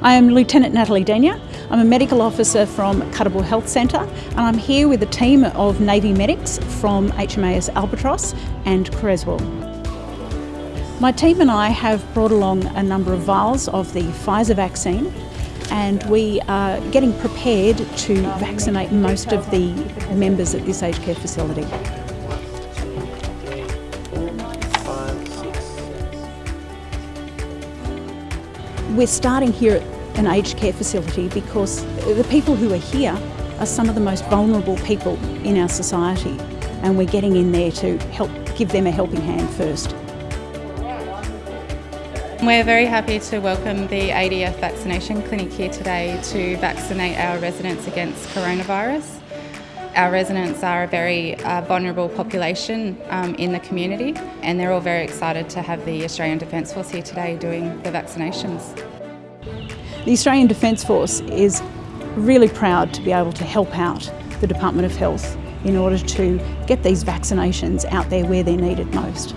I am Lieutenant Natalie Denyer. I'm a medical officer from Kuttabul Health Centre and I'm here with a team of Navy medics from HMAS Albatross and Creswell. My team and I have brought along a number of vials of the Pfizer vaccine and we are getting prepared to vaccinate most of the members at this aged care facility. We're starting here at an aged care facility because the people who are here are some of the most vulnerable people in our society and we're getting in there to help give them a helping hand first. We're very happy to welcome the ADF vaccination clinic here today to vaccinate our residents against coronavirus. Our residents are a very uh, vulnerable population um, in the community and they're all very excited to have the Australian Defence Force here today doing the vaccinations. The Australian Defence Force is really proud to be able to help out the Department of Health in order to get these vaccinations out there where they're needed most.